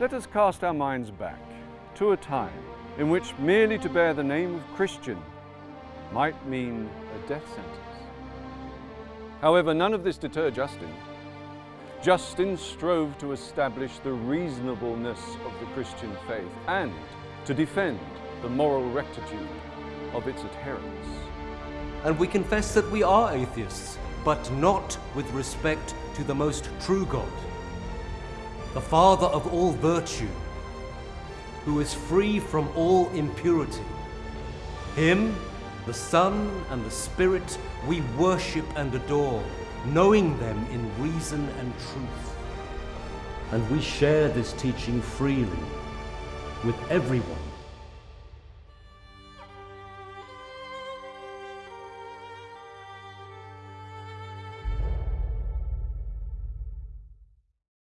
Let us cast our minds back to a time in which merely to bear the name of Christian might mean a death sentence. However, none of this deterred Justin. Justin strove to establish the reasonableness of the Christian faith and to defend the moral rectitude of its adherents. And we confess that we are atheists, but not with respect to the most true God, the Father of all virtue, who is free from all impurity. Him, the Son and the Spirit, we worship and adore, knowing them in reason and truth. And we share this teaching freely with everyone